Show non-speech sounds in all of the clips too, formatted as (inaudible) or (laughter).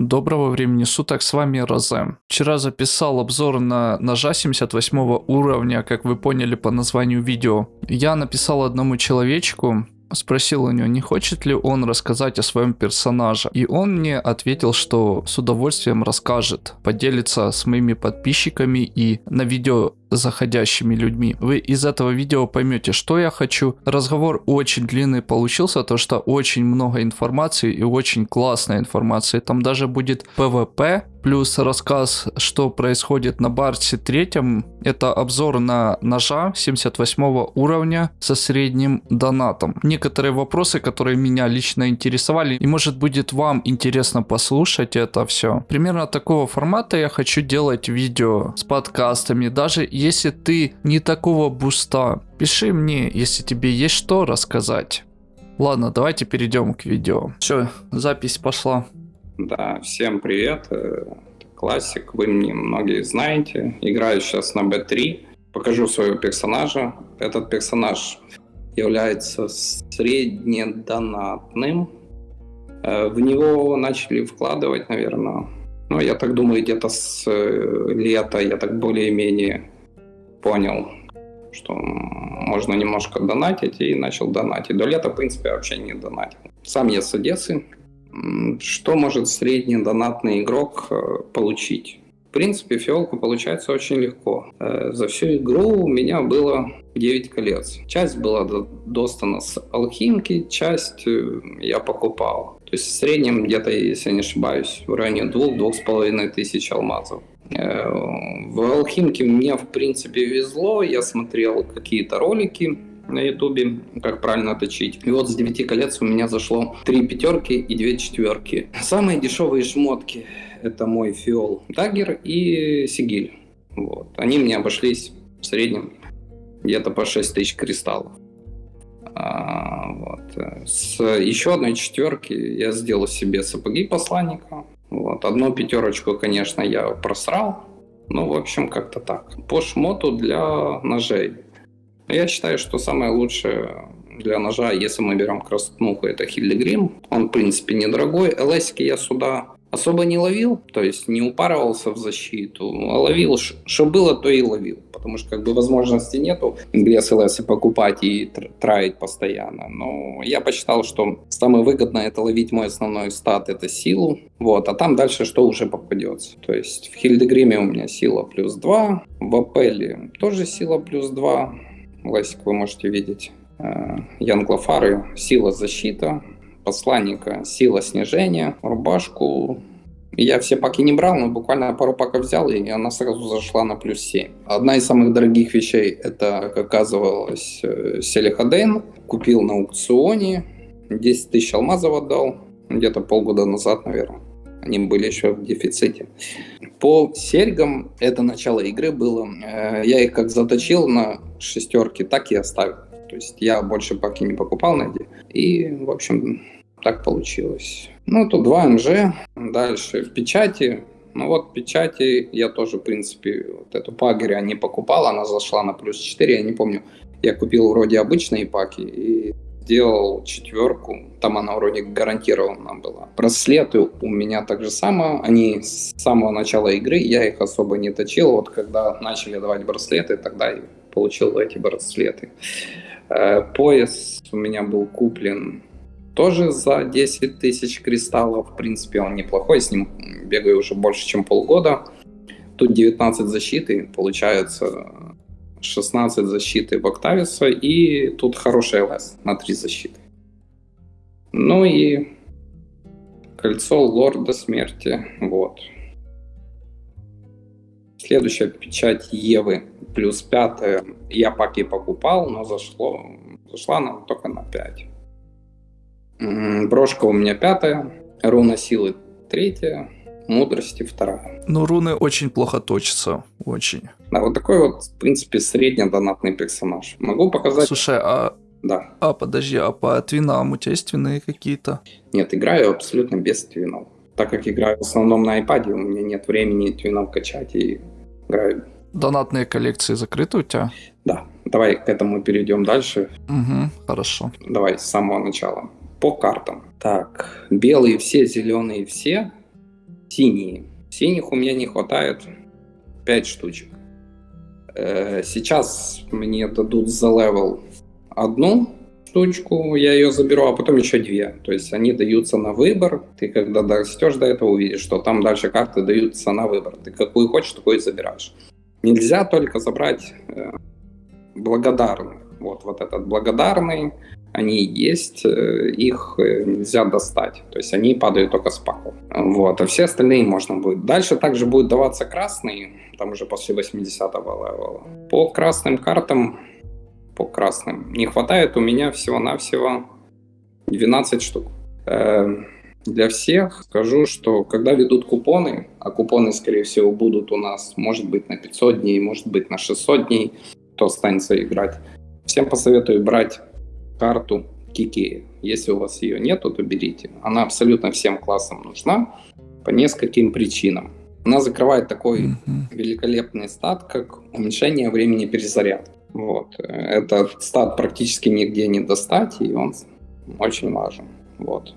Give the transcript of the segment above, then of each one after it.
Доброго времени суток, с вами Розе. Вчера записал обзор на ножа 78 уровня, как вы поняли по названию видео. Я написал одному человечку, спросил у него, не хочет ли он рассказать о своем персонаже. И он мне ответил, что с удовольствием расскажет, поделится с моими подписчиками и на видео заходящими людьми. Вы из этого видео поймете, что я хочу. Разговор очень длинный получился, то что очень много информации и очень классной информации. Там даже будет PvP, плюс рассказ, что происходит на Барсе третьем. Это обзор на ножа 78 уровня со средним донатом. Некоторые вопросы, которые меня лично интересовали, и может будет вам интересно послушать это все. Примерно такого формата я хочу делать видео с подкастами, даже если ты не такого буста, пиши мне, если тебе есть что рассказать. Ладно, давайте перейдем к видео. Все, запись пошла. Да, всем привет. Э, классик, вы мне многие знаете. Играю сейчас на B3. Покажу своего персонажа. Этот персонаж является среднедонатным. Э, в него начали вкладывать, наверное, ну, я так думаю, где-то с э, лета я так более-менее понял, что можно немножко донатить, и начал донатить. До лета, в принципе, вообще не донатил. Сам я с Одессы. Что может средний донатный игрок э, получить? В принципе, фиолку получается очень легко. Э, за всю игру у меня было 9 колец. Часть была достана с алхимки, часть э, я покупал. То есть в среднем где-то, если не ошибаюсь, в районе 2-2,5 тысяч алмазов. Э, в Алхимке мне, в принципе, везло. Я смотрел какие-то ролики на ютубе, как правильно точить. И вот с 9 колец у меня зашло 3 пятерки и 2 четверки. Самые дешевые шмотки это мой фиол dagger и сигиль. Вот. Они мне обошлись в среднем где-то по 6 тысяч кристаллов. А, вот. С еще одной четверки я сделал себе сапоги посланника. Вот. Одну пятерочку, конечно, я просрал. Ну, в общем, как-то так. По шмоту для ножей. Я считаю, что самое лучшее для ножа, если мы берем краснуху, это Хильдегрим. Он, в принципе, недорогой. ЛСки я сюда особо не ловил, то есть не упарывался в защиту, а ловил, что было, то и ловил, потому что как бы возможности нету ингресс ЛС покупать и траить постоянно, но я посчитал, что самое выгодное это ловить мой основной стат, это силу, вот, а там дальше что уже попадется, то есть в Хильдегриме у меня сила плюс 2, в Апеле тоже сила плюс 2, ласик вы можете видеть, э, Янглофары, сила защита, посланника сила снижения, рубашку. Я все паки не брал, но буквально пару паков взял, и она сразу зашла на плюс 7. Одна из самых дорогих вещей, это, как оказывалось, э, Селихадейн. Купил на аукционе, 10 тысяч алмазов отдал, где-то полгода назад, наверное. Они были еще в дефиците. По серьгам это начало игры было. Э, я их как заточил на шестерки, так и оставил. То есть я больше паки не покупал на эти. И, в общем, так получилось. Ну, тут 2 МЖ, дальше печати. Ну вот печати я тоже, в принципе, вот эту пагеря не покупал, она зашла на плюс 4, я не помню. Я купил вроде обычные паки и сделал четверку, там она вроде гарантированно была. Браслеты у меня так же самое, они с самого начала игры, я их особо не точил, вот когда начали давать браслеты, тогда я получил эти браслеты. Э, пояс у меня был куплен тоже за 10 тысяч кристаллов. В принципе, он неплохой, с ним бегаю уже больше, чем полгода. Тут 19 защиты, получается 16 защиты в Октависа, и тут хороший ЛС на 3 защиты. Ну и кольцо Лорда Смерти, вот. Следующая печать Евы, плюс пятая. Я паки покупал, но зашло, зашла она только на 5. Брошка у меня пятая, руна силы третья, мудрости вторая. Ну, руны очень плохо точатся, очень. Да, вот такой вот, в принципе, среднедонатный персонаж. Могу показать... Слушай, а... Да. А, подожди, а по твинам у тебя есть твины какие-то? Нет, играю абсолютно без твинов. Так как играю в основном на iPad, у меня нет времени твинов качать и играю. Донатные коллекции закрыты у тебя? Да. Давай к этому перейдем дальше. Угу, хорошо. Давай с самого начала по картам. Так, белые все, зеленые все. синие. Синих у меня не хватает 5 штучек. Э, сейчас мне дадут за level одну штучку, я ее заберу, а потом еще две. То есть они даются на выбор. Ты когда дорастешь до этого, увидишь, что там дальше карты даются на выбор. Ты какую хочешь, такую и забираешь. Нельзя только забрать э, благодарных. Вот, вот этот благодарный, они есть, э, их э, нельзя достать. То есть они падают только с паку. Вот, а все остальные можно будет. Дальше также будет даваться красный, там уже после 80-го левела. По красным картам, по красным, не хватает у меня всего-навсего 12 штук. Э, для всех скажу, что когда ведут купоны, а купоны, скорее всего, будут у нас, может быть, на 500 дней, может быть, на 600 дней, кто останется играть, всем посоветую брать карту Кики. Если у вас ее нету, то берите. Она абсолютно всем классам нужна по нескольким причинам. Она закрывает такой mm-hmm. великолепный стат, как уменьшение времени перезарядки. Вот. Этот стат практически нигде не достать, и он очень важен. Вот.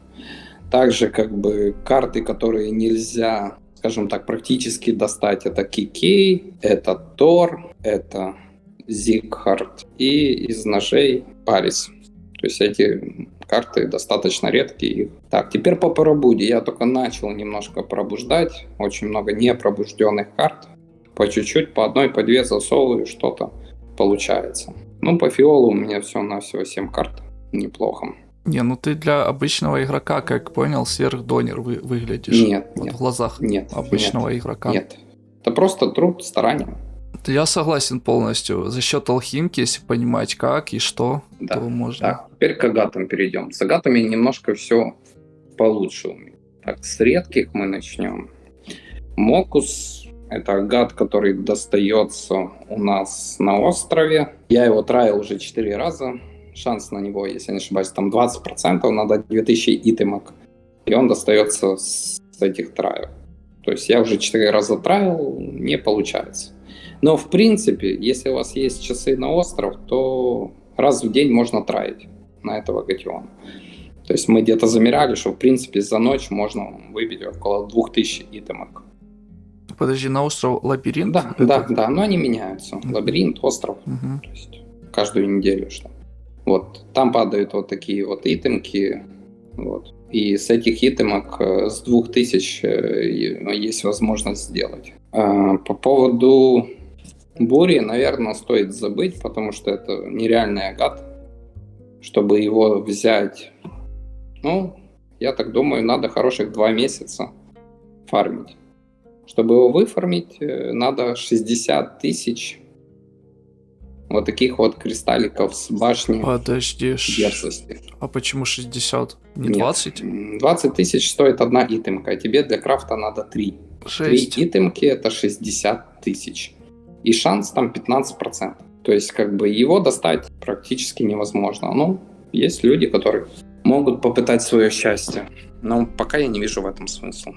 Также как бы карты, которые нельзя, скажем так, практически достать, это Кикей, это Тор, это Зигхард и из ножей Парис. То есть эти карты достаточно редкие. Так, теперь по пробуде. Я только начал немножко пробуждать. Очень много непробужденных карт. По чуть-чуть, по одной, по две засовываю, что-то получается. Ну, по фиолу у меня все на всего 7 карт. Неплохо. Не, ну ты для обычного игрока, как понял, сверхдонер вы, выглядишь. Нет, вот нет. В глазах нет, обычного нет, игрока. Нет. Это просто труд, старание. Я согласен полностью. За счет алхимки, если понимать как и что, да. то можно. Так, теперь к агатам перейдем. С агатами немножко все получше у меня. Так, с редких мы начнем. Мокус – это агат, который достается у нас на острове. Я его траил уже 4 раза. Шанс на него, если не ошибаюсь, там 20%, надо 2000 итемок. И он достается с этих траев. То есть я уже 4 раза траил, не получается. Но в принципе, если у вас есть часы на остров, то раз в день можно траить на этого гатиона. То есть мы где-то замеряли, что в принципе за ночь можно выбить около 2000 итемок. Подожди, на остров лабиринт? Да, это... да, да, но они меняются. Лабиринт, остров. Угу. То есть каждую неделю что. Вот, там падают вот такие вот итемки. Вот. И с этих итемок э, с 2000 э, есть возможность сделать. А, по поводу Бури, наверное, стоит забыть, потому что это нереальный агат. Чтобы его взять, ну, я так думаю, надо хороших два месяца фармить. Чтобы его выфармить, э, надо 60 тысяч вот таких вот кристалликов с башни Подожди, дерзости. а почему 60? Не 20? Нет. 20 тысяч стоит одна итемка, а тебе для крафта надо 3. 6. 3 итемки это 60 тысяч и шанс там 15%. То есть как бы его достать практически невозможно. Ну, есть люди, которые могут попытать свое счастье. Но пока я не вижу в этом смысла.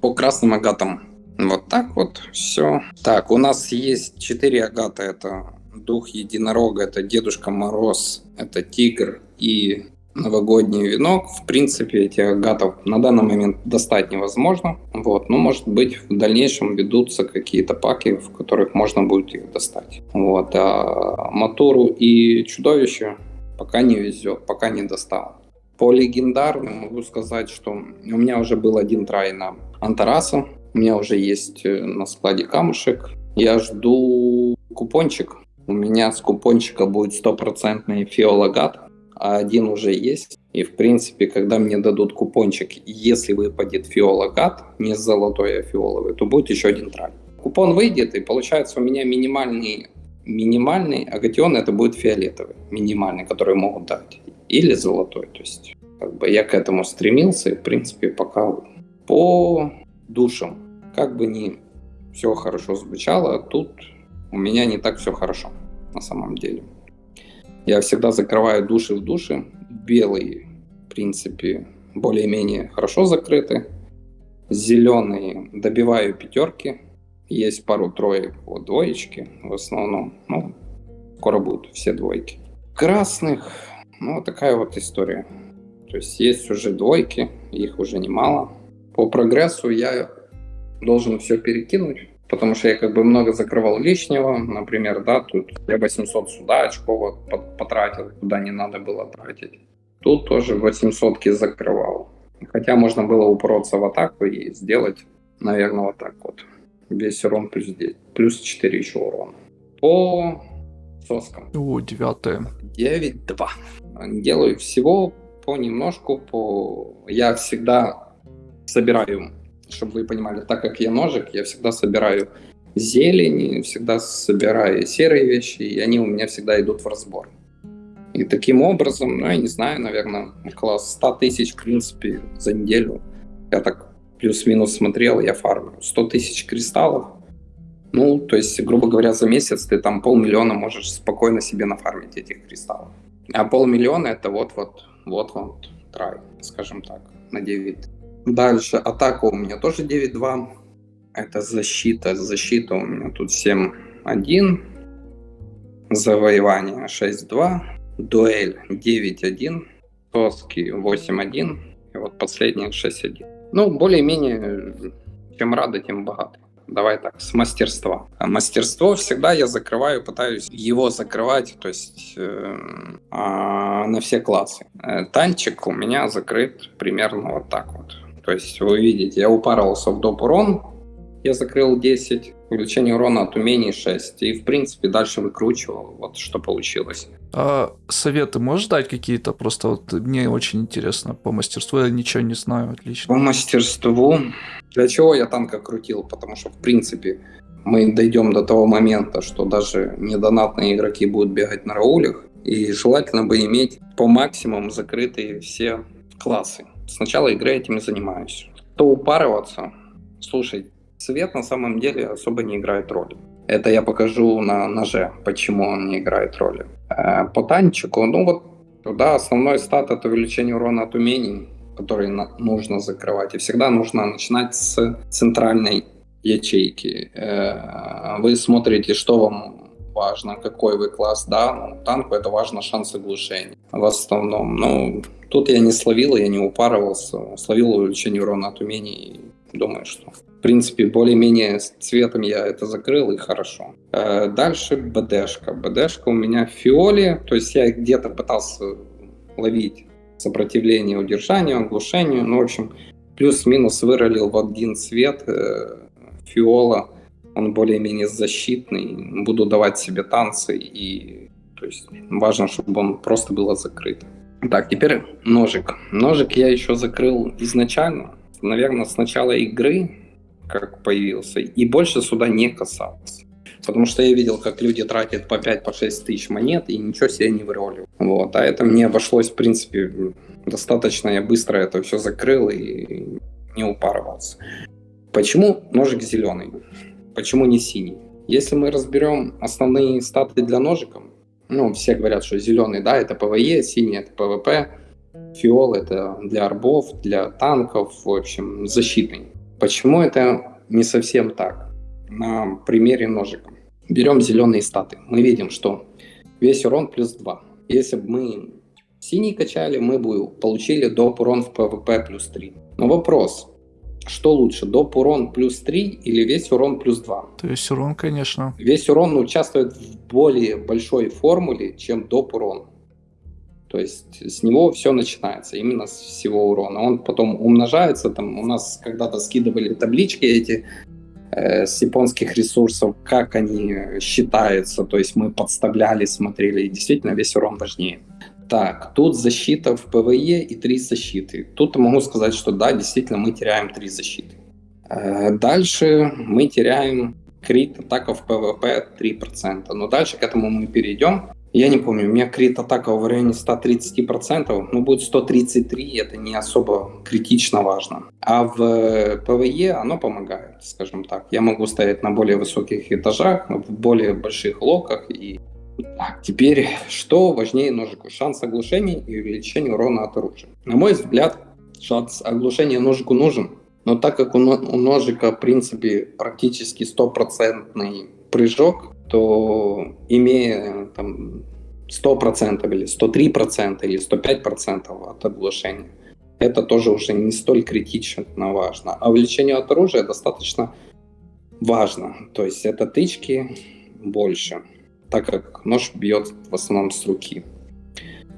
По красным агатам вот так вот все. Так, у нас есть 4 агата. Это Дух Единорога, это Дедушка Мороз, это Тигр и новогодний венок. В принципе, этих агатов на данный момент достать невозможно. Вот. Но, может быть, в дальнейшем ведутся какие-то паки, в которых можно будет их достать. Вот. А Матуру и Чудовище пока не везет, пока не достал. По легендарным могу сказать, что у меня уже был один трай на Антараса. У меня уже есть э, на складе камушек. Я жду купончик. У меня с купончика будет стопроцентный фиолагат а один уже есть. И, в принципе, когда мне дадут купончик, если выпадет фиола не золотой, а фиоловый, то будет еще один траль. Купон выйдет, и получается у меня минимальный, минимальный агатион это будет фиолетовый, минимальный, который могут дать. Или золотой. То есть, как бы я к этому стремился, и, в принципе, пока по душам, как бы не все хорошо звучало, тут у меня не так все хорошо на самом деле. Я всегда закрываю души в душе. Белые, в принципе, более-менее хорошо закрыты. Зеленые добиваю пятерки. Есть пару троек, вот двоечки в основном. Ну, скоро будут все двойки. Красных, ну, такая вот история. То есть есть уже двойки, их уже немало. По прогрессу я должен все перекинуть, потому что я как бы много закрывал лишнего, например, да, тут я 800 сюда очков потратил, куда не надо было тратить. Тут тоже 800 закрывал. Хотя можно было упороться в атаку и сделать, наверное, вот так вот. Весь урон плюс 10, плюс 4 еще урона. По соскам. О, девятое. 9-2. Делаю всего понемножку, по... Я всегда собираю, чтобы вы понимали, так как я ножик, я всегда собираю зелень, всегда собираю серые вещи, и они у меня всегда идут в разбор. И таким образом, ну, я не знаю, наверное, около 100 тысяч, в принципе, за неделю. Я так плюс-минус смотрел, я фармлю. 100 тысяч кристаллов. Ну, то есть, грубо говоря, за месяц ты там полмиллиона можешь спокойно себе нафармить этих кристаллов. А полмиллиона это вот-вот, вот-вот трай, скажем так, на 9. Дальше атака у меня тоже 9-2. Это защита. Защита у меня тут 7-1. Завоевание 6-2 дуэль 9-1, тоски 8-1, и вот последние 6-1. Ну, более-менее, чем рады, тем богаты. Давай так, с мастерства. А мастерство всегда я закрываю, пытаюсь его закрывать, то есть э, э, на все классы. Э, танчик у меня закрыт примерно вот так вот. То есть вы видите, я упарывался в доп урон, я закрыл 10, увеличение урона от умений 6. И, в принципе, дальше выкручивал, вот что получилось. А советы можешь дать какие-то? Просто вот мне очень интересно по мастерству, я ничего не знаю отлично. По мастерству? Для чего я танка крутил? Потому что, в принципе, мы дойдем до того момента, что даже недонатные игроки будут бегать на раулях, и желательно бы иметь по максимуму закрытые все классы. С начала игры этим и занимаюсь. То упарываться, слушай, Цвет на самом деле особо не играет роли. Это я покажу на ноже, почему он не играет роли. Э, по танчику, ну вот, да, основной стат это увеличение урона от умений, который нужно закрывать. И всегда нужно начинать с центральной ячейки. Э, вы смотрите, что вам важно, какой вы класс, да, ну, танку это важно шанс оглушения в основном. Ну, тут я не словил, я не упарывался, словил увеличение урона от умений, думаю, что в принципе, более-менее цветом я это закрыл и хорошо. Э, дальше БДшка. БДшка у меня в фиоле, то есть я где-то пытался ловить сопротивление удержанию, оглушению, ну, в общем, плюс-минус выролил в один цвет э, фиола, он более-менее защитный, буду давать себе танцы, и то есть важно, чтобы он просто был закрыт. Так, теперь ножик. Ножик я еще закрыл изначально, наверное, с начала игры, как появился, и больше сюда не касался. Потому что я видел, как люди тратят по 5-6 по тысяч монет и ничего себе не выроливают. Вот. А это мне обошлось, в принципе, достаточно. Я быстро это все закрыл и не упарывался. Почему ножик зеленый? Почему не синий? Если мы разберем основные статы для ножика, ну, все говорят, что зеленый, да, это PvE, синий это PvP, фиол это для арбов, для танков, в общем, защитный. Почему это не совсем так? На примере ножика. Берем зеленые статы. Мы видим, что весь урон плюс 2. Если бы мы синий качали, мы бы получили доп урон в PvP плюс 3. Но вопрос, что лучше, доп урон плюс 3 или весь урон плюс 2? Весь урон, конечно. Весь урон участвует в более большой формуле, чем доп урон. То есть с него все начинается, именно с всего урона. Он потом умножается, там у нас когда-то скидывали таблички эти э, с японских ресурсов, как они считаются, то есть мы подставляли, смотрели, и действительно весь урон важнее. Так, тут защита в PvE и три защиты. Тут могу сказать, что да, действительно мы теряем три защиты. Э, дальше мы теряем крит атака в PvP 3%. Но дальше к этому мы перейдем. Я не помню, у меня крит атака в районе 130%, но будет 133, это не особо критично важно. А в PvE оно помогает, скажем так. Я могу стоять на более высоких этажах, в более больших локах. И... Теперь, что важнее ножику? Шанс оглушения и увеличение урона от оружия. На мой взгляд, шанс оглушения ножику нужен, но так как у ножика, в принципе, практически стопроцентный прыжок, то имея там 100% или 103% или 105% от оглашения, это тоже уже не столь критично важно. А увеличение от оружия достаточно важно. То есть это тычки больше, так как нож бьет в основном с руки.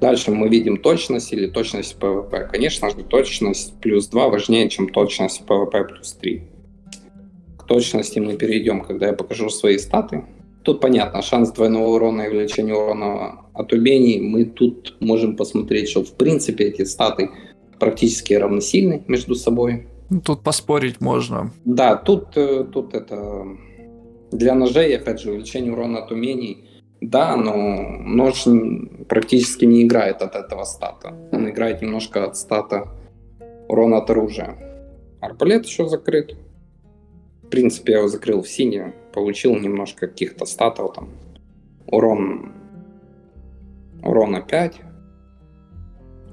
Дальше мы видим точность или точность PvP. Конечно же, точность плюс 2 важнее, чем точность PvP плюс 3. К точности мы перейдем, когда я покажу свои статы. Тут понятно, шанс двойного урона и увеличения урона от умений. Мы тут можем посмотреть, что в принципе эти статы практически равносильны между собой. Ну, тут поспорить можно. Да, тут, э, тут это для ножей, опять же, увеличение урона от умений. Да, но нож практически не играет от этого стата. Он играет немножко от стата урона от оружия. Арбалет еще закрыт. В принципе, я его закрыл в синий, получил немножко каких-то статов там. Урон урона 5.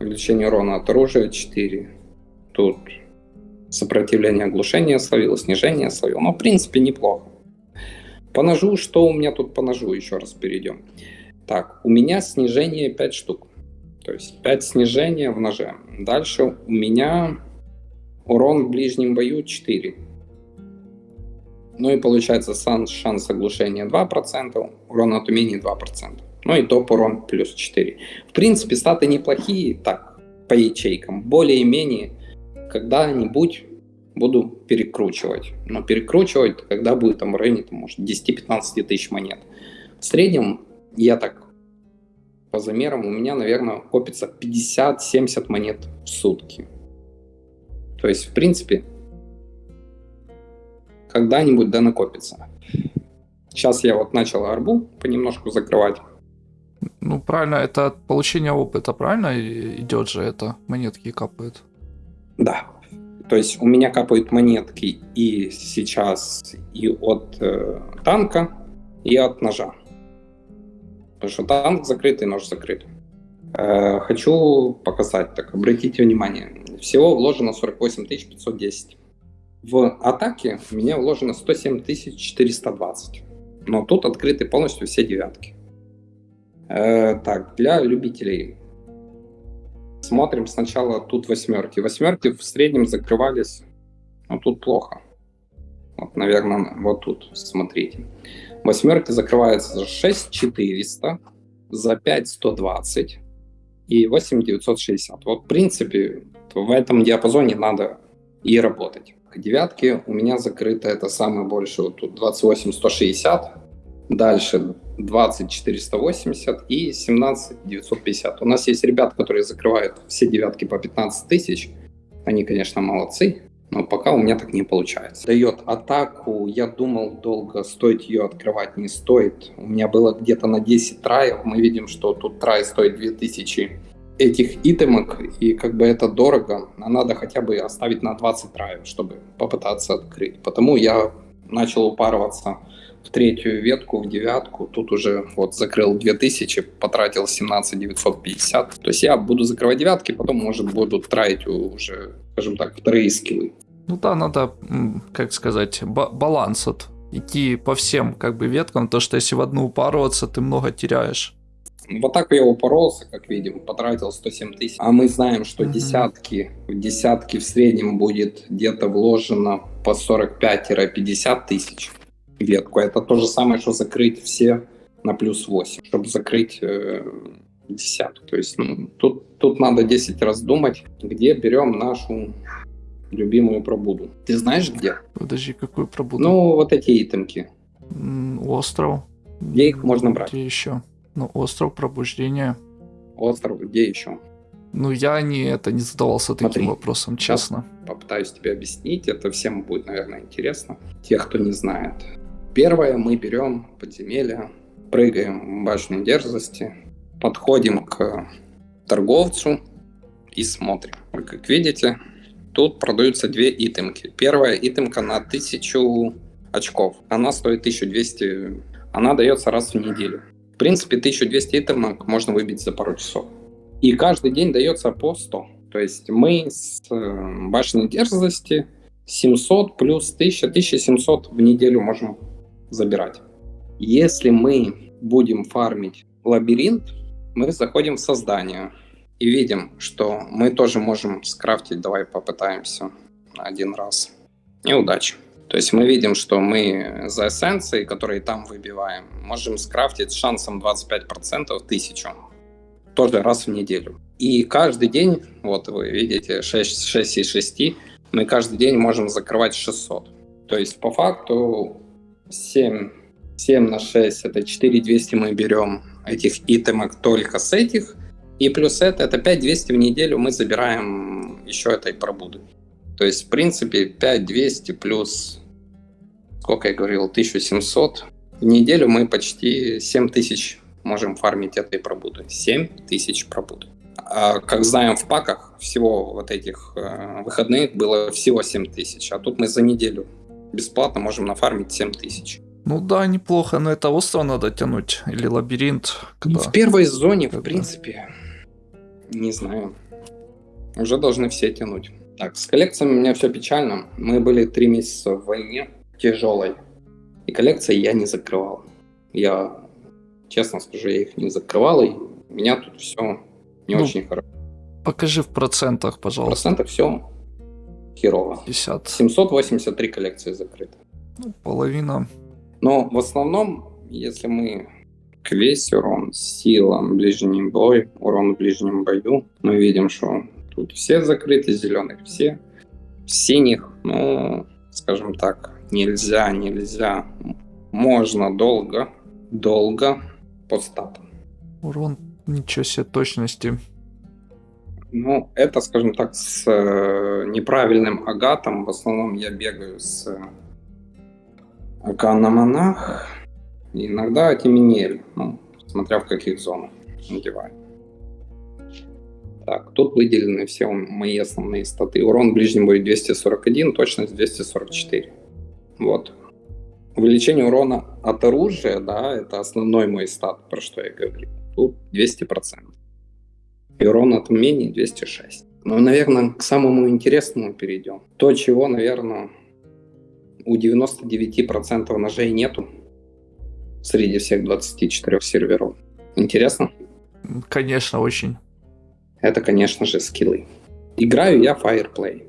Увеличение урона от оружия 4. Тут сопротивление оглушения словил, снижение словил. Но, в принципе, неплохо. По ножу, что у меня тут по ножу, еще раз перейдем. Так, у меня снижение 5 штук. То есть 5 снижения в ноже. Дальше у меня урон в ближнем бою 4. Ну и получается шанс, шанс оглушения 2%, урон от умений 2%. Ну и топ урон плюс 4. В принципе, статы неплохие, так, по ячейкам. Более-менее когда-нибудь буду перекручивать. Но перекручивать, когда будет там в районе, там, может, 10-15 тысяч монет. В среднем, я так по замерам, у меня, наверное, копится 50-70 монет в сутки. То есть, в принципе, когда-нибудь да накопится. Сейчас я вот начал арбу понемножку закрывать. Ну, правильно, это от получения опыта, правильно идет же это? Монетки капают. Да. То есть у меня капают монетки и сейчас и от э, танка, и от ножа. Потому что танк закрыт и нож закрыт. Э, хочу показать, так обратите внимание. Всего вложено 48 510. В атаке у меня вложено 107 420. Но тут открыты полностью все девятки. Э, так, для любителей. Смотрим сначала тут восьмерки. Восьмерки в среднем закрывались, но тут плохо. Вот, наверное, вот тут, смотрите. Восьмерки закрываются за 6400, за 5120 и 8960. Вот, в принципе, в этом диапазоне надо и работать. Девятки у меня закрыто это самое большее, вот тут 28160, дальше 20480 и 17950. У нас есть ребята, которые закрывают все девятки по 15 тысяч. Они, конечно, молодцы, но пока у меня так не получается. Дает атаку, я думал долго, стоит ее открывать, не стоит. У меня было где-то на 10 траев, мы видим, что тут трай стоит 2000 этих итемок, и как бы это дорого, а надо хотя бы оставить на 20 траев, чтобы попытаться открыть. Потому я начал упарываться в третью ветку, в девятку, тут уже вот закрыл 2000, потратил 17 950. То есть я буду закрывать девятки, потом, может, буду тратить уже, скажем так, вторые скиллы. Ну да, надо, как сказать, баланс от идти по всем как бы веткам, то что если в одну упарываться, ты много теряешь. Вот так я упоролся, как видим, потратил 107 тысяч. А мы знаем, что mm-hmm. десятки, в десятки в среднем будет где-то вложено по 45-50 тысяч ветку. Это то же самое, что закрыть все на плюс 8, чтобы закрыть э, десятку. То есть ну, тут, тут надо 10 раз думать, где берем нашу любимую пробуду. Ты знаешь где? Подожди, какую пробуду? Ну, вот эти итемки. Остров. Где их можно брать? Где еще? Ну, остров пробуждения. Остров, где еще? Ну, я не, это, не задавался таким Смотри, вопросом, честно. Попытаюсь тебе объяснить. Это всем будет, наверное, интересно. Тех, кто не знает. Первое, мы берем подземелье, прыгаем в башню дерзости, подходим к торговцу и смотрим. Как видите, тут продаются две итемки. Первая итемка на 1000 очков. Она стоит 1200, она дается раз в неделю. В принципе, 1200 итемок можно выбить за пару часов. И каждый день дается по 100. То есть мы с э, башни дерзости 700 плюс 1000, 1700 в неделю можем забирать. Если мы будем фармить лабиринт, мы заходим в создание. и видим, что мы тоже можем скрафтить, давай попытаемся один раз. Неудача. То есть мы видим, что мы за эссенции, которые там выбиваем, можем скрафтить с шансом 25% тысячу. Тоже раз в неделю. И каждый день, вот вы видите, 6, 6 из 6, мы каждый день можем закрывать 600. То есть по факту 7, 7 на 6 это 4200 мы берем этих итемок только с этих. И плюс это, это 5200 в неделю мы забираем еще этой пробуды. То есть, в принципе, 5200 плюс, сколько я говорил, 1700. В неделю мы почти 7000 можем фармить этой пробуды. 7000 пробуд. А, как знаем, в паках всего вот этих э, выходных было всего 7000. А тут мы за неделю бесплатно можем нафармить 7000. Ну да, неплохо, но это остров надо тянуть. Или лабиринт. Когда... В первой зоне, в принципе, не знаю. Уже должны все тянуть. Так, с коллекциями у меня все печально. Мы были три месяца в войне тяжелой. И коллекции я не закрывал. Я, честно скажу, я их не закрывал. И у меня тут все не ну, очень хорошо. Покажи в процентах, пожалуйста. В процентах все херово. 50. 783 коллекции закрыты. Ну, половина. Но в основном, если мы весь урон, сила, ближний бой, урон в ближнем бою, мы видим, что тут все закрыты, зеленых все, синих, ну, скажем так, нельзя, нельзя, можно долго, долго по статам. Урон, ничего себе, точности. Ну, это, скажем так, с э, неправильным агатом. В основном я бегаю с э, Акана Монах, иногда Тиминель, ну, смотря в каких зонах надеваю. Так, тут выделены все мои основные статы. Урон ближнем будет 241, точность 244. Вот. Увеличение урона от оружия, да, это основной мой стат, про что я говорю. Тут 200%. И урон от умений 206. Ну, наверное, к самому интересному перейдем. То, чего, наверное, у 99% ножей нету среди всех 24 серверов. Интересно? Конечно, очень. Это, конечно же, скиллы. Играю я Fireplay.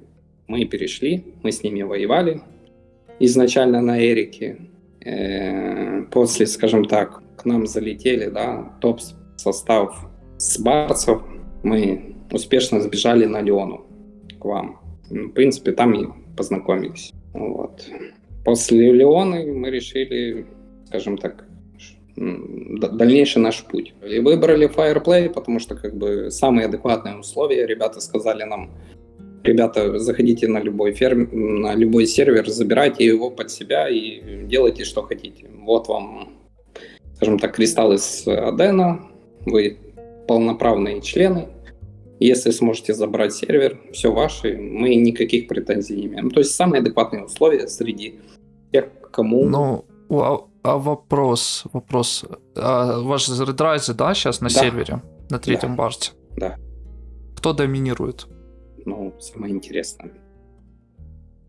Мы перешли, мы с ними воевали. Изначально на Эрике. Э, после, скажем так, к нам залетели, да, топ-состав с барцев. Мы успешно сбежали на Леону к вам. В принципе, там и познакомились. Вот. После Леоны мы решили, скажем так, дальнейший наш путь. И выбрали Fireplay, потому что как бы самые адекватные условия. Ребята сказали нам, ребята, заходите на любой ферм, на любой сервер, забирайте его под себя и делайте, что хотите. Вот вам, скажем так, кристаллы с Адена, вы полноправные члены, если сможете забрать сервер, все ваше, мы никаких претензий не имеем. То есть самые адекватные условия среди тех, кому... Ну, а, а вопрос, вопрос. А ваш редрайзы, да, сейчас на да. сервере, на третьем да. барте? Да. Кто доминирует? Ну, самое интересное.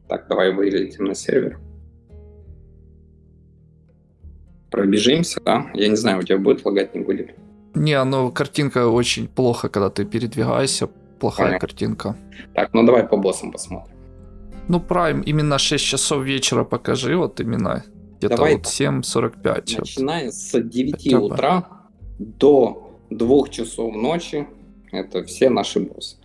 Так, давай вылетим на сервер. Пробежимся, да? Я не знаю, у тебя будет лагать, не будет? Не, ну картинка очень плохо, когда ты передвигаешься. Плохая Понятно. картинка. Так, ну давай по боссам посмотрим. Ну, Prime именно 6 часов вечера покажи, вот именно. Где-то вот 7.45. Начиная вот. с 9 Хотя утра бы. до 2 часов ночи, это все наши боссы.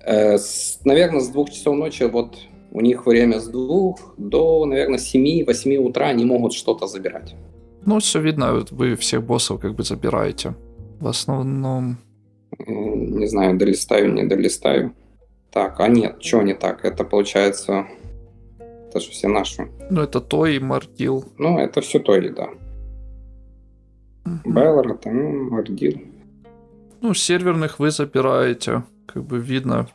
Э, с, наверное, с 2 часов ночи вот у них время с 2 до, наверное, 7-8 утра они могут что-то забирать. Ну, все видно, вы всех боссов как бы забираете. В основном... Не знаю, долистаю, не долистаю. Так, а нет, что не так? Это получается... Это же все наши. Ну, это Той и Мардил. Ну, это все Той, да. Угу. Беллар, это ну, Мардил. Ну, серверных вы забираете, как бы видно.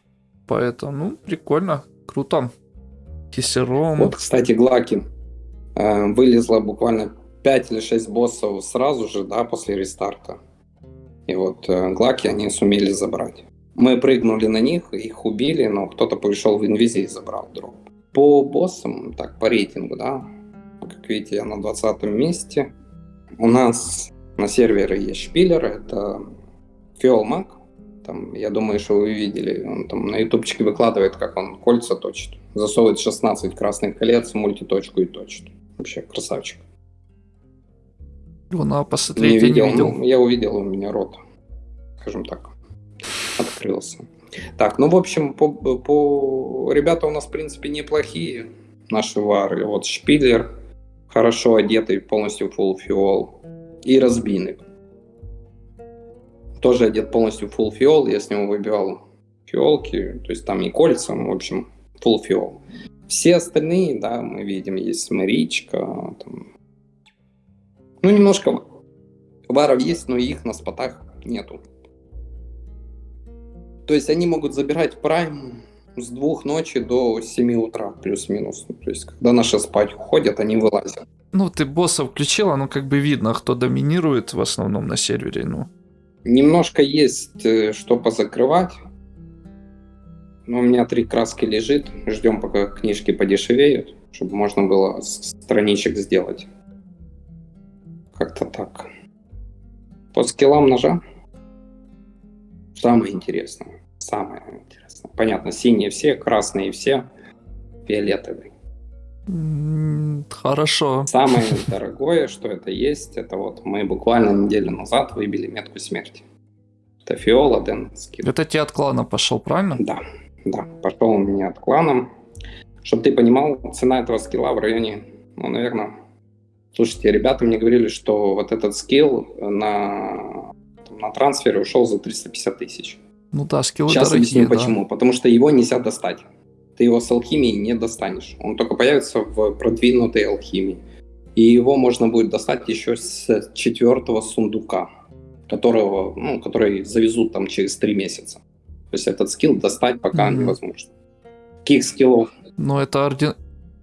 Поэтому, ну, прикольно, круто. Кисером. Вот, кстати, Глаки э, вылезла буквально 5 или 6 боссов сразу же, да, после рестарта. И вот э, Глаки они сумели забрать. Мы прыгнули на них, их убили, но кто-то пришел в инвизе и забрал дроп. По боссам, так, по рейтингу, да, как видите, я на 20 месте. У нас на сервере есть шпиллер, это Фиолмак, Там, я думаю, что вы видели. Он там на ютубчике выкладывает, как он кольца точит. Засовывает 16 красных колец, мультиточку и точит. Вообще красавчик. Надо посмотреть, я не видел, видел. ну, я увидел, у меня рот, скажем так, открылся. Так, ну, в общем, по, по... ребята у нас, в принципе, неплохие, наши вары. Вот Шпидлер, хорошо одетый, полностью full фиол. И Разбинник. Тоже одет полностью full фиол, я с него выбивал фиолки, то есть там и кольца, в общем, full фиол. Все остальные, да, мы видим, есть Маричка, там... ну, немножко варов есть, но их на спотах нету. То есть они могут забирать прайм с двух ночи до 7 утра, плюс-минус. Ну, То есть, когда наши спать уходят, они вылазят. Ну, ты босса включила, ну, как бы видно, кто доминирует в основном на сервере, ну. Немножко есть э, что позакрывать. Но у меня три краски лежит. Ждем, пока книжки подешевеют, чтобы можно было страничек сделать. Как-то так. По скиллам ножа. Самое интересное. Самое интересное. Понятно, синие все, красные все, фиолетовый. М, Хорошо. Самое (laughs) дорогое, что это есть, это вот мы буквально неделю назад выбили метку смерти. Это фиола, Дэн, скилл. Это тебе от клана пошел, правильно? Да, да, пошел у меня от клана. Чтобы ты понимал, цена этого скилла в районе, ну, наверное... Слушайте, ребята мне говорили, что вот этот скилл на, на трансфере ушел за 350 тысяч. Ну да, скиллы Сейчас дорогие, объясню да. почему. Потому что его нельзя достать. Ты его с алхимией не достанешь. Он только появится в продвинутой алхимии. И его можно будет достать еще с четвертого сундука, которого, ну, который завезут там через три месяца. То есть этот скилл достать пока Мгм. невозможно. Каких скиллов? Ну, это орден...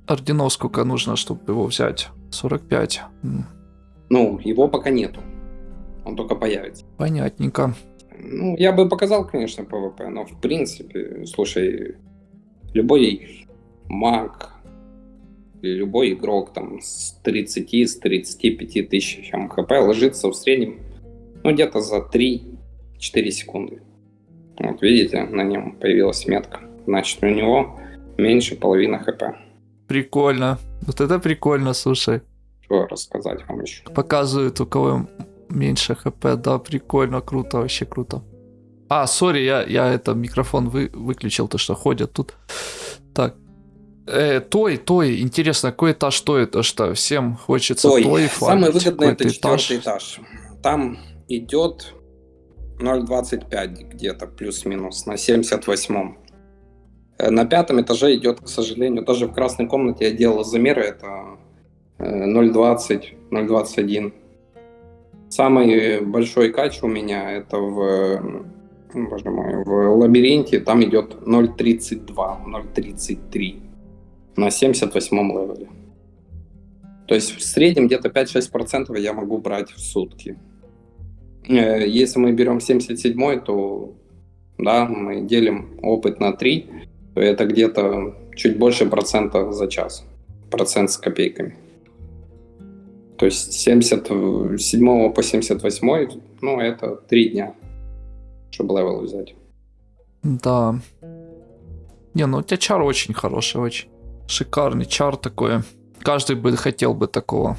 орденов сколько нужно, чтобы его взять? 45. М, Ну, его пока нету. Он только появится. Понятненько. Ну, я бы показал, конечно, PvP, но в принципе, слушай, любой маг, любой игрок там с 30, с 35 тысячами HP ложится в среднем, ну, где-то за 3-4 секунды. Вот видите, на нем появилась метка. Значит, у него меньше половины HP. Прикольно. Вот это прикольно, слушай. Что рассказать вам еще? Показывают, у кого меньше хп. Да, прикольно, круто, вообще круто. А, сори, я, я это микрофон вы, выключил, то что ходят тут. Так. Э, той, той, интересно, какой этаж той? То что всем хочется той, Ой, самое фармить. выгодное это Какой-то четвертый этаж. Там идет 0,25 где-то плюс-минус на 78-м. Э, На пятом этаже идет, к сожалению, даже в красной комнате я делал замеры, это э, 0,20, 0,21. Самый большой кач у меня это в, э, боже мой, в лабиринте, там идет 0,32, 0,33 на 78 левеле. То есть в среднем где-то 5-6% я могу брать в сутки. Э, Если мы берем 77 то да, мы делим опыт на 3, то это где-то чуть больше процента за час. Процент с копейками. То есть с 77 по 78, ну, это 3 дня, чтобы level взять. Да. Не, ну у тебя чар очень хороший, очень. Шикарный чар такой. Каждый бы хотел бы такого,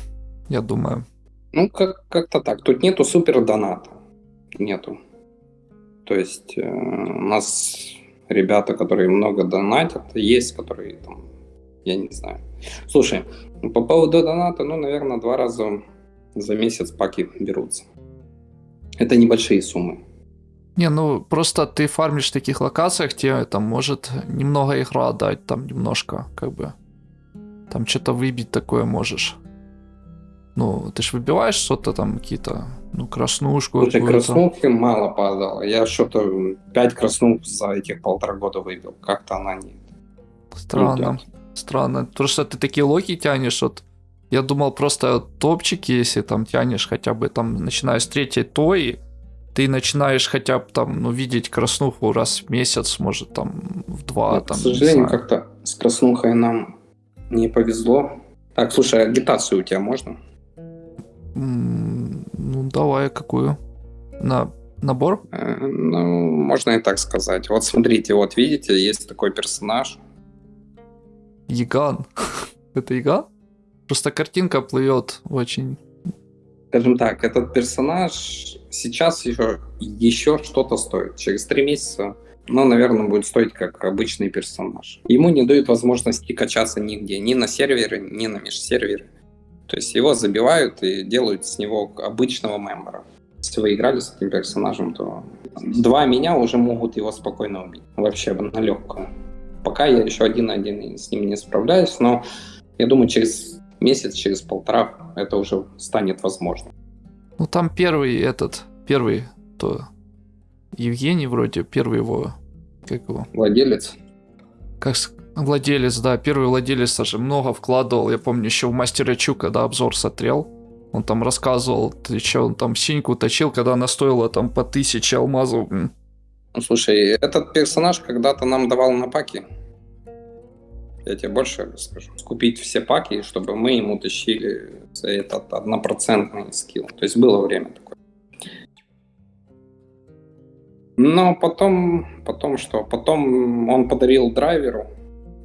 я думаю. Ну, как- как-то так. Тут нету супер доната. Нету. То есть э, у нас ребята, которые много донатят, есть, которые там, я не знаю. Слушай, по поводу доната, ну, наверное, два раза за месяц паки берутся. Это небольшие суммы. Не, ну просто ты фармишь в таких локациях, тебе там может немного игра дать, там немножко, как бы. Там что-то выбить такое можешь. Ну, ты ж выбиваешь что-то там, какие-то, ну, краснушку Слушай, какую-то. краснухи мало падало. Я что-то 5 краснух за этих полтора года выбил. Как-то она не... Странно, идёт. странно. Потому что ты такие локи тянешь, вот я думал просто топчики, если там тянешь хотя бы там, начиная с третьей той, ты начинаешь хотя бы там, ну, видеть краснуху раз в месяц, может там в два, Ну, там, к не сожалению, как-то с краснухой нам не повезло. Так, слушай, агитацию у тебя можно? Ну, давай, какую? На, набор? Э, ну, можно и так сказать. Вот смотрите, вот видите, есть такой персонаж. Яган. (laughs) Это Яган? Просто картинка плывет очень. Скажем так, этот персонаж сейчас еще, еще что-то стоит. Через три месяца, ну, наверное, будет стоить как обычный персонаж. Ему не дают возможности качаться нигде, ни на сервере, ни на межсервере. То есть его забивают и делают с него обычного мембера. Если вы играли с этим персонажем, то два меня уже могут его спокойно убить. Вообще на легкую. Пока я еще один на один с ним не справляюсь, но я думаю, через месяц, через полтора это уже станет возможно. Ну там первый этот, первый, то Евгений вроде, первый его, как его? Владелец. Как владелец, да, первый владелец даже много вкладывал. Я помню еще в Мастера Чу, когда обзор смотрел, он там рассказывал, ты что, он там синьку точил, когда она стоила там по тысяче алмазов. Ну, слушай, этот персонаж когда-то нам давал на паки. Я тебе больше скажу. Скупить все паки, чтобы мы ему тащили этот однопроцентный скилл. То есть было время такое. Но потом, потом что? Потом он подарил драйверу,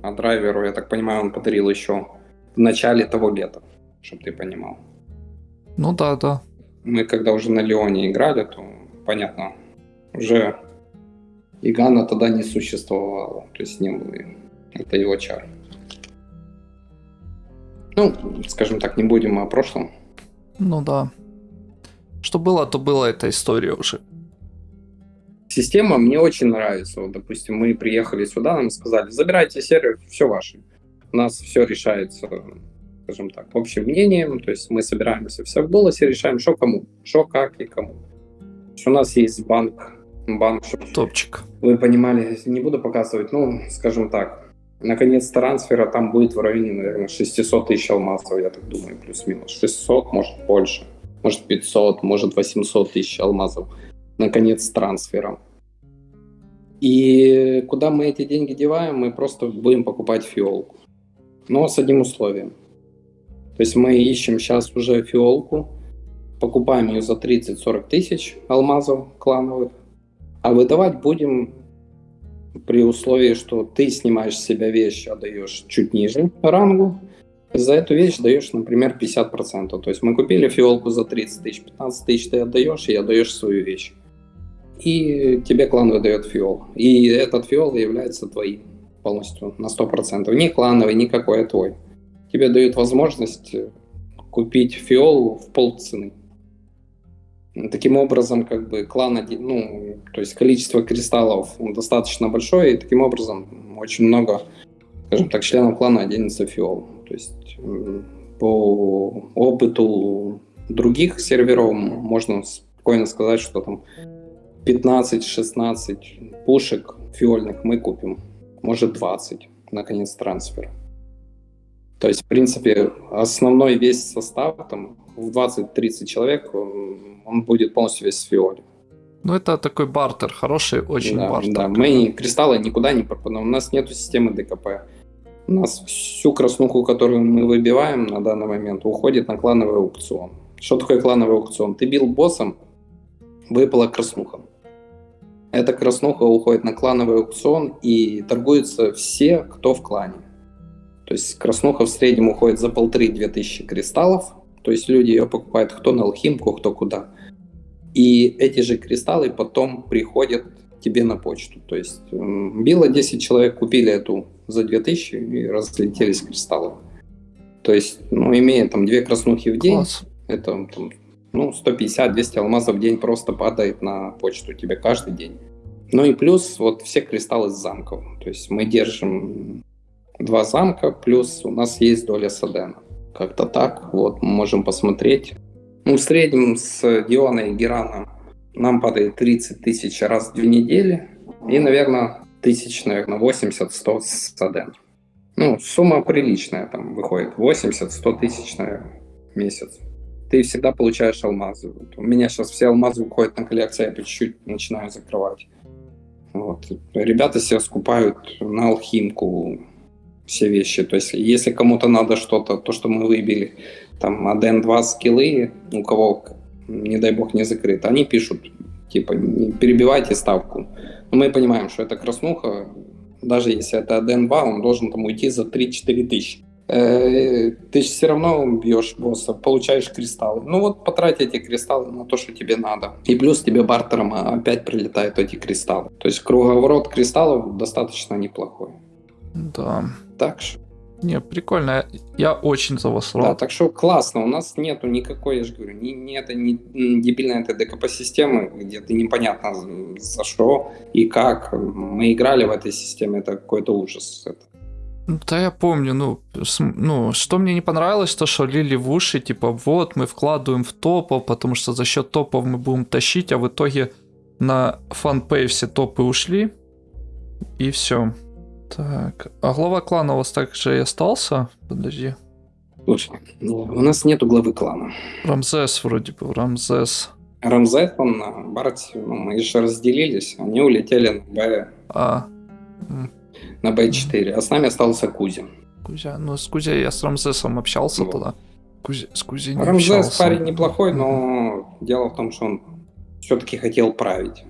а драйверу, я так понимаю, он подарил еще в начале того лета, чтобы ты понимал. Ну да, да. Мы когда уже на Леоне играли, то понятно, уже Игана тогда не существовало, то есть не было. Это его чар. Ну, скажем так, не будем о прошлом. Ну да. Что было, то была эта история уже. Система мне очень нравится. Вот, допустим, мы приехали сюда, нам сказали, забирайте сервер, все ваше. У нас все решается, скажем так, общим мнением. То есть мы собираемся все в голосе, решаем, что кому, что как и кому. У нас есть банк, банк, Топчик. вы понимали, не буду показывать, ну, скажем так, наконец трансфера там будет в районе, наверное, 600 тысяч алмазов, я так думаю, плюс-минус. 600, может больше, может 500, может 800 тысяч алмазов наконец, трансфером. И куда мы эти деньги деваем, мы просто будем покупать фиолку. Но с одним условием. То есть мы ищем сейчас уже фиолку, покупаем ее за 30-40 тысяч алмазов клановых, а выдавать будем при условии, что ты снимаешь с себя вещь, отдаешь чуть ниже рангу, за эту вещь даешь, например, 50%. То есть мы купили фиолку за 30 тысяч, 15 тысяч ты отдаешь и отдаешь свою вещь и тебе клан выдает фиол. И этот фиол является твоим полностью на 100%. Не клановый, никакой, а твой. Тебе дают возможность купить фиол в полцены. Таким образом, как бы клан, ну, то есть количество кристаллов достаточно большое, и таким образом очень много, скажем так, членов клана оденется фиол. То есть по опыту других серверов можно спокойно сказать, что там 15-16 пушек фиольных мы купим, может 20, наконец, трансфер. То есть, в принципе, основной весь состав, там, в 20-30 человек, он будет полностью весь в фиоле. Ну, это такой бартер, хороший очень да, бартер. Да, мы кристаллы никуда не пропадаем, у нас нет системы ДКП. У нас всю краснуху, которую мы выбиваем на данный момент, уходит на клановый аукцион. Что такое клановый аукцион? Ты бил боссом, выпала краснуха. Эта краснуха уходит на клановый аукцион и торгуются все, кто в клане. То есть краснуха в среднем уходит за полторы-две тысячи кристаллов. То есть люди ее покупают кто на алхимку, кто куда. И эти же кристаллы потом приходят тебе на почту. То есть било 10 человек, купили эту за 2000 и разлетелись кристаллы. То есть, ну, имея там две краснухи в день, Класс. это там, ну, 150-200 алмазов в день просто падает на почту тебе каждый день. Ну и плюс вот все кристаллы с замков. То есть мы держим два замка, плюс у нас есть доля Садена. Как-то так, вот, мы можем посмотреть. Ну, в среднем с Диона и Герана нам падает 30 тысяч раз в две недели. И, наверное, тысяч, наверное, 80-100 с Саден. Ну, сумма приличная там выходит. 80-100 тысяч, наверное, в месяц ты всегда получаешь алмазы. Вот у меня сейчас все алмазы уходят на коллекцию, я по чуть-чуть начинаю закрывать. Вот. Ребята себе скупают на алхимку все вещи. То есть, если кому-то надо что-то, то, что мы выбили, там, 1-2 скиллы, у кого, не дай бог, не закрыто, они пишут типа, не перебивайте ставку. Но мы понимаем, что это краснуха, даже если это АДН-2, он должен там уйти за 3-4 тысячи. Э, ты все равно бьешь босса, получаешь кристаллы. Ну вот потрать эти кристаллы на то, что тебе надо. И плюс тебе бартером опять прилетают эти кристаллы. То есть круговорот кристаллов достаточно неплохой. Да. Так что. Не, прикольно. Я очень за вас рад. Да, так что классно. У нас нету никакой, я же говорю, ни, ни это не дебильная эта ДКП-системы, где ты непонятно за что и как. Мы играли в этой системе, это какой-то ужас. Это да, я помню, ну, ну, что мне не понравилось, то, что лили в уши, типа, вот, мы вкладываем в топов, потому что за счет топов мы будем тащить, а в итоге на фанпей все топы ушли, и все. Так, а глава клана у вас также и остался? Подожди. Слушай, ну, у нас нету главы клана. Рамзес вроде бы, Рамзес. Рамзес, он на Барте, ну, мы же разделились, они улетели на Б. А, на Б4, а с нами остался Кузя. Кузя, ну с Кузя я с Рамзесом общался вот. тогда. Кузя, с Кузей не Рамзес общался. парень неплохой, но дело в том, что он все-таки хотел править.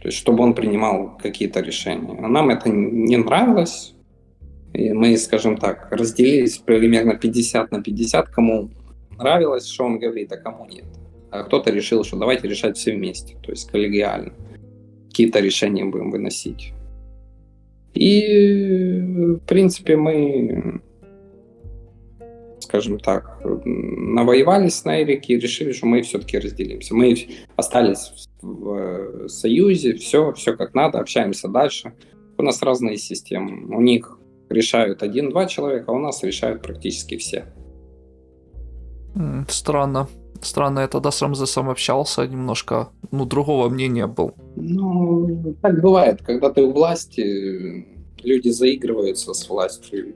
То есть, чтобы он принимал какие-то решения. А нам это не нравилось. И мы, скажем так, разделились примерно 50 на 50, кому нравилось, что он говорит, а кому нет. А кто-то решил, что давайте решать все вместе, то есть коллегиально. Какие-то решения будем выносить. И, в принципе, мы, скажем так, навоевались на Эрике и решили, что мы все-таки разделимся. Мы остались в союзе, все, все как надо, общаемся дальше. У нас разные системы. У них решают один-два человека, а у нас решают практически все. Странно. Странно, я тогда с Рамзесом общался, немножко, ну, другого мнения был. Ну, так бывает, когда ты у власти, люди заигрываются с властью.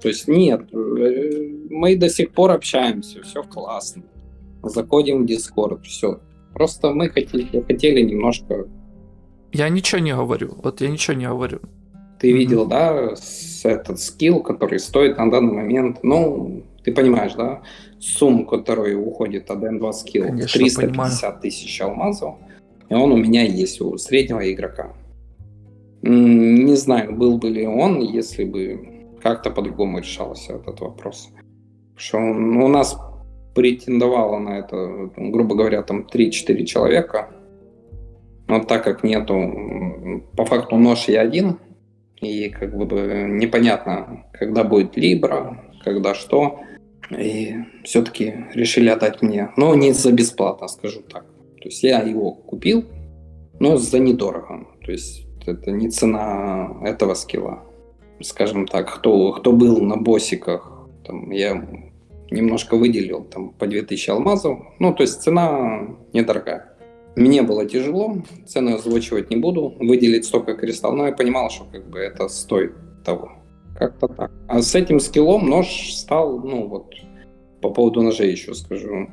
То есть нет, э, мы до сих пор общаемся, все классно. Заходим в Discord, все. Просто мы хотели, хотели немножко... Я ничего не говорю, вот я ничего не говорю. Ты mm-hmm. видел, да, с, этот скилл, который стоит на данный момент, ну, ты понимаешь, да, сумму, которая уходит от N2 скилл, Конечно, 350 понимаю. тысяч алмазов, и он у меня есть у среднего игрока. Не знаю, был бы ли он, если бы как-то по-другому решался этот вопрос. Что у нас претендовало на это, грубо говоря, там 3-4 человека. Но так как нету, по факту нож я один, и как бы непонятно, когда будет Либра, когда что. И все-таки решили отдать мне. Но не за бесплатно, скажу так. То есть я его купил, но за недорого. То есть это не цена этого скилла. Скажем так, кто, кто был на боссиках, там, я немножко выделил там, по 2000 алмазов. Ну, то есть цена недорогая. Мне было тяжело, цену озвучивать не буду, выделить столько кристаллов, но я понимал, что как бы это стоит того. Как-то так. А с этим скиллом нож стал, ну вот, по поводу ножей еще скажу.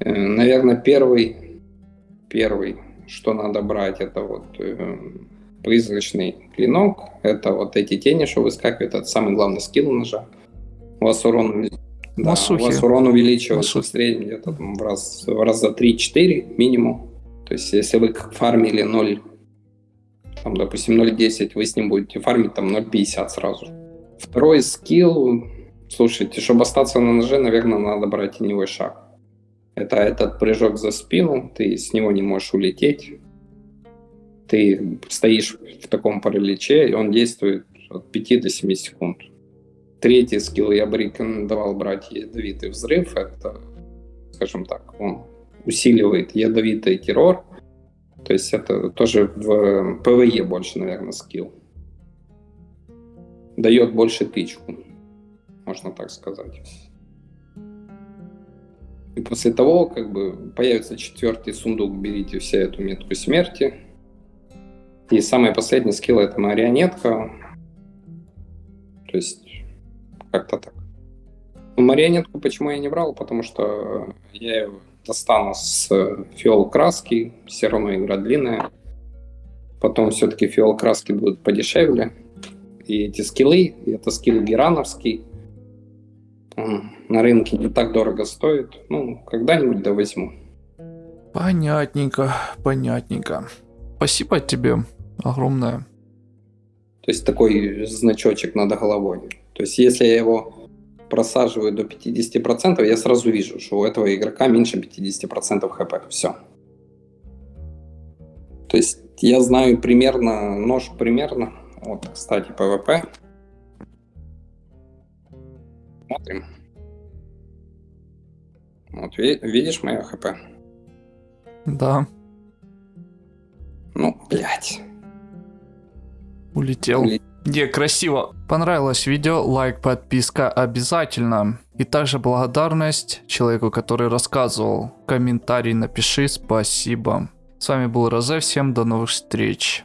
Э, наверное, первый, первый, что надо брать, это вот э, призрачный клинок. Это вот эти тени, что выскакивают. Это самый главный скилл ножа. У вас урон, да, у вас урон увеличивается в среднем где-то в раз, в раз за 3-4 минимум. То есть если вы фармили 0, там, допустим, 0.10, вы с ним будете фармить там 0.50 сразу. Второй skill, слушайте, чтобы остаться на ноже, наверное, надо брать теневой шаг. Это этот прыжок за спину, ты с него не можешь улететь ты стоишь в таком параличе, и он действует от 5 до 7 секунд. Третий skill я бы рекомендовал брать ядовитый взрыв. Это, скажем так, он усиливает ядовитый террор. То есть это тоже в PvE больше, наверное, skill. Дает больше тычку, можно так сказать. И после того, как бы появится четвертый сундук, берите все эту метку смерти, и самый последний скилл это марионетка. То есть как-то так. Ну, марионетку почему я не брал? Потому что я ее достану с фиол краски, все равно игра длинная. Потом все-таки фиол краски будут подешевле. И эти скиллы, это скилл герановский, он на рынке не так дорого стоит. Ну, когда-нибудь да возьму. Понятненько, понятненько. Спасибо тебе огромное. То есть такой значочек над головой. То есть если я его просаживаю до 50%, я сразу вижу, что у этого игрока меньше 50% хп. Все. То есть я знаю примерно, нож примерно. Вот, кстати, PvP. Смотрим. Вот, видишь мое HP? Да. Ну, блядь. Улетел. Улетел. Не, красиво. Понравилось видео, лайк, подписка обязательно. И также благодарность человеку, который рассказывал. Комментарий напиши, спасибо. С вами был Розе, всем до новых встреч.